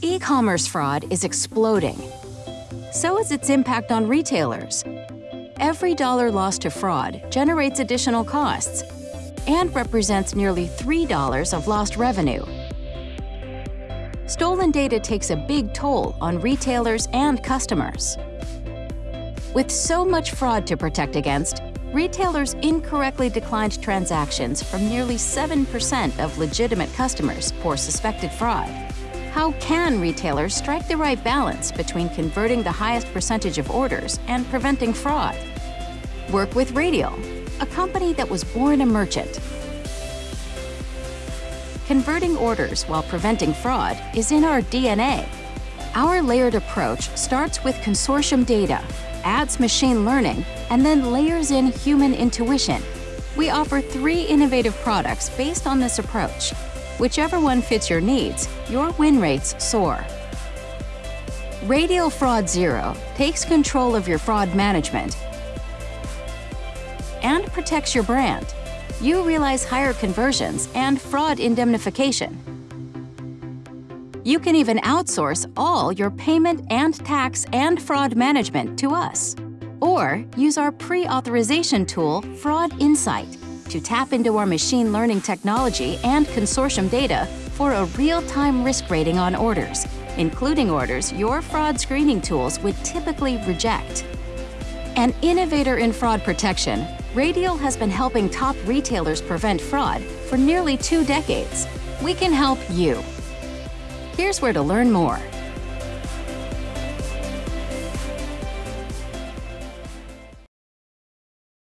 E-commerce fraud is exploding. So is its impact on retailers. Every dollar lost to fraud generates additional costs and represents nearly $3 of lost revenue. Stolen data takes a big toll on retailers and customers. With so much fraud to protect against, retailers incorrectly declined transactions from nearly 7% of legitimate customers for suspected fraud. How can retailers strike the right balance between converting the highest percentage of orders and preventing fraud? Work with Radial, a company that was born a merchant. Converting orders while preventing fraud is in our DNA. Our layered approach starts with consortium data, adds machine learning, and then layers in human intuition. We offer three innovative products based on this approach. Whichever one fits your needs, your win rates soar. Radial Fraud Zero takes control of your fraud management and protects your brand. You realize higher conversions and fraud indemnification. You can even outsource all your payment and tax and fraud management to us. Or use our pre-authorization tool, Fraud Insight, to tap into our machine learning technology and consortium data for a real-time risk rating on orders, including orders your fraud screening tools would typically reject. An innovator in fraud protection, Radial has been helping top retailers prevent fraud for nearly two decades. We can help you. Here's where to learn more.